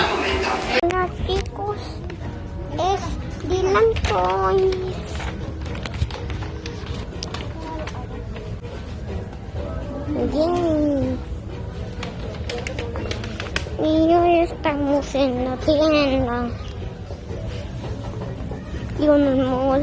Los chicos es Dylan Toys. Bien. Y hoy estamos en la tienda. Y un amor.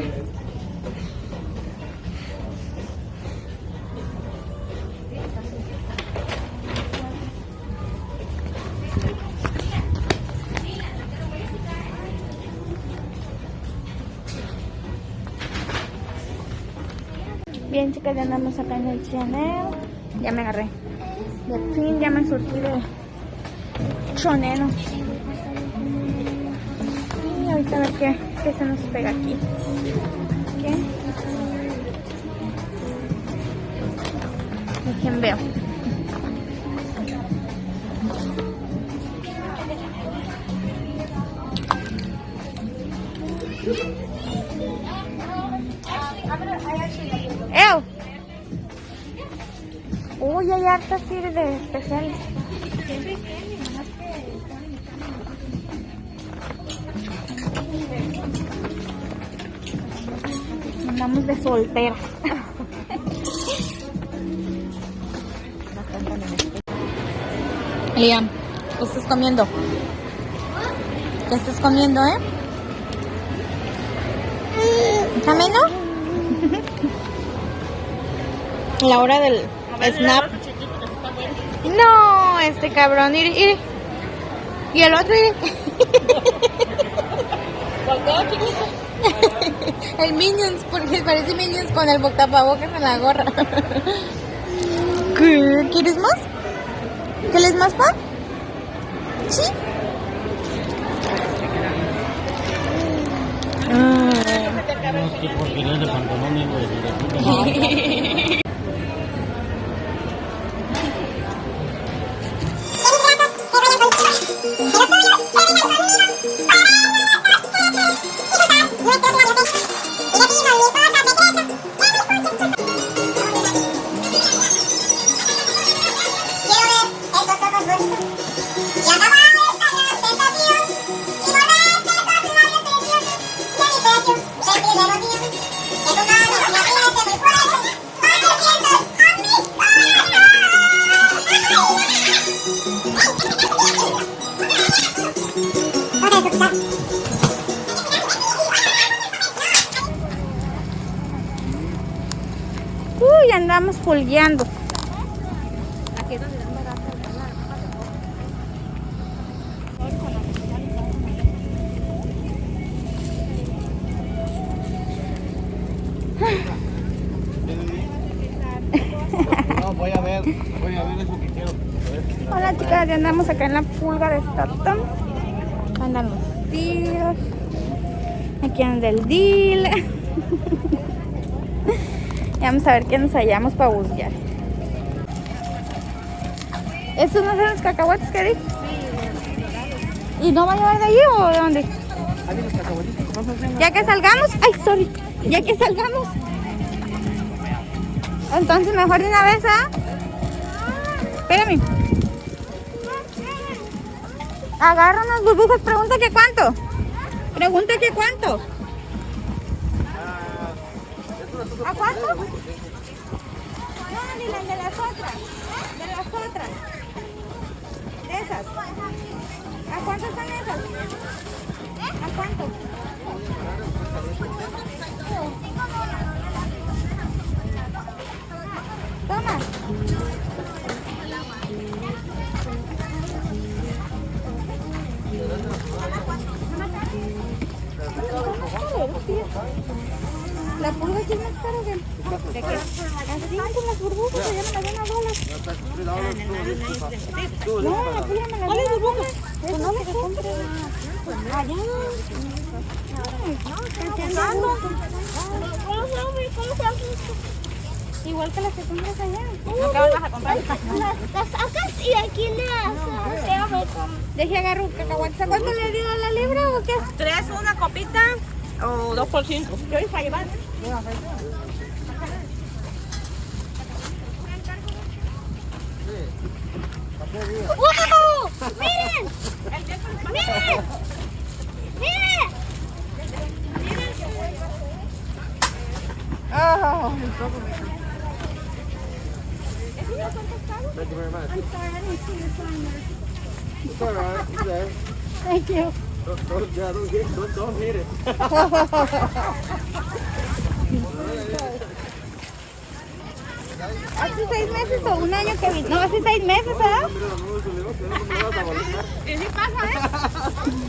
Chicas, ya andamos acá en el Chanel. Ya me agarré. De fin, ya me surtí de choneno. Y ahorita a ver qué, qué se nos pega aquí. ¿Qué? Dejen veo. Uy, hay hartas así de especiales. Andamos de soltera. Liam, ¿qué estás comiendo? ¿Qué estás comiendo, eh? ¿Camino? La hora del snap. No, este cabrón, ir, ir. Y el otro, ir. el Minions, porque parece Minions con el tapabocas en la gorra. ¿Qué? ¿Quieres más? ¿Quieres más, pa? ¿Sí? Ah. Uy, andamos pulgueando. No, voy a ver, voy a ver eso que quiero. Hola chicas, ya andamos acá en la pulga de Stockton. Andan los tíos. Aquí anda el deal. y vamos a ver qué nos hallamos para buscar. ¿Estos no son los cacahuates que di? ¿Y no va a llevar de allí o de dónde? Ya que salgamos. Ay, sorry. Ya que salgamos. Entonces mejor de una vez, ¿ah? Espérame. Agarra unas burbujas, pregunta que cuánto. Pregunta que cuánto. ¿A cuánto? No, ni las de las otras. De las otras. De esas. ¿A cuánto están esas? ¿A cuánto? Igual que las que compras allá. ¿qué vas a comprar? Las, las sacas y aquí las hacemos Deje agarro un cacahuate. ¿A ¿Cuánto le dio la libra o qué? ¿Tres una copita o dos por cinco? Yo iba a llevar. ¡Wow! ¡Miren! ¡Miren! ¡Miren! Oh, el poco me Thank you very much. I'm sorry, I didn't see your sign there. It's all right. It's there. Thank you. Don't, don't, yeah, don't, hit, don't, don't hit it. ¿Hace seis meses o un año que vino? No, hace seis meses, ¿verdad? Mira, no, eso le digo, que no me vas a molestar. Y sí pasa, ¿eh?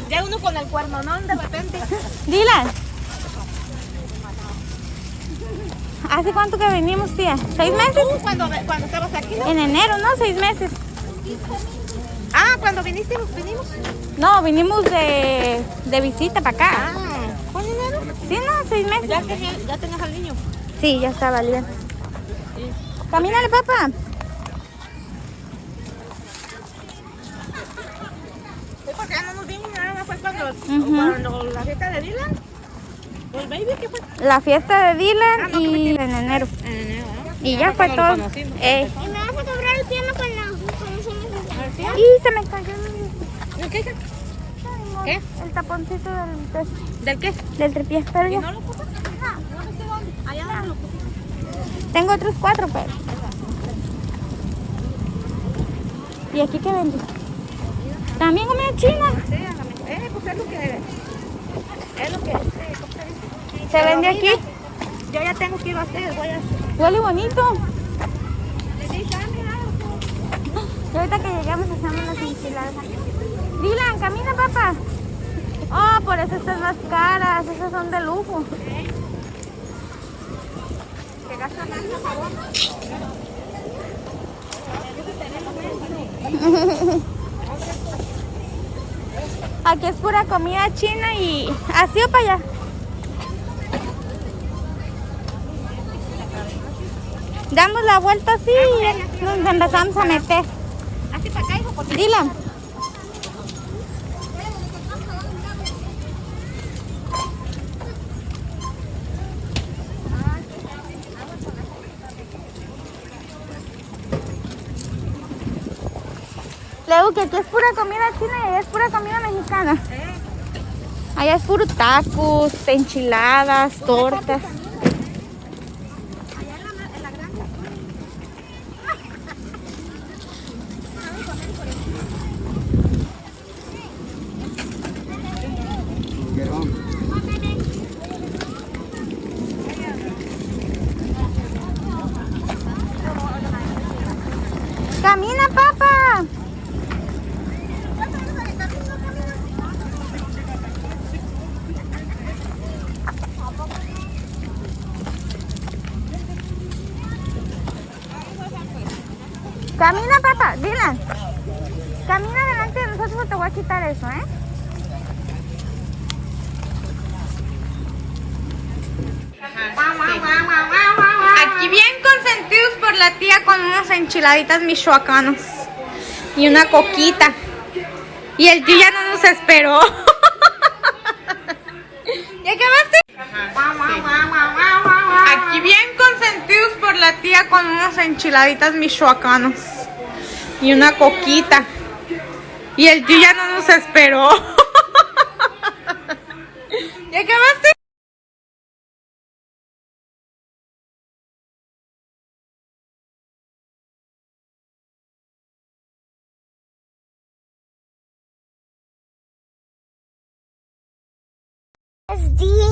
Ya uno con el cuerno, ¿no? De repente. Dylan. ¿Hace cuánto que venimos, tía? ¿Seis meses? Cuando, cuando estabas aquí, ¿no? En enero, ¿no? Seis meses. Ah, cuando viniste, vinimos. No, vinimos de, de visita para acá. Ah, ¿con dinero? Sí, no, seis meses. Ya, tenía, ya tenías al niño. Sí, ya estaba bien. Camínale, papá. Sí, porque ya no nos vimos, nada más fue cuando, cuando la fiesta de Dylan. El baby, ¿qué fue? La fiesta de Dylan Ah, no, y en enero. En enero, ¿no? Y ya fue todo. ¿Y me vas a cobrar el piano con la con mensaje? Y se me cayó el, ¿Qué? ¿Qué? el taponcito del, del, ¿Del qué? del tripié. Pero ¿Y ya. no lo puso? No, no sé dónde. Allá donde lo pusiste. Tengo otros cuatro, pero. ¿Y aquí qué vende? También comida china. Sí. Eh, pues es lo que... Es lo que... sí, Se vende aquí. Yo ya tengo que ir a hacer, voy a hacer. Huele bonito. Ah, Y ahorita que llegamos hacemos las enchiladas. Dylan, camina, papá. Oh, por eso estas más caras. Esas son de lujo. que gasta más, por favor. Aquí es pura comida china y así o para allá. Damos la vuelta así y nos empezamos a meter. Así para acá, hijo, porque... que aquí es pura comida china y allá es pura comida mexicana. Allá es puro tacos, enchiladas, tortas. Get on. Camina, papá. Camina, papá. Dylan. Camina delante de nosotros te voy a quitar eso, ¿eh? Aquí bien consentidos por la tía con unas enchiladitas michoacanos y una coquita. Y el tío ya no nos esperó. ¿Ya acabaste? Aquí bien consentidos por la tía con unas enchiladitas michoacanos y una coquita. Y el tío ya no nos esperó. ¿Ya acabaste? Es Dylan,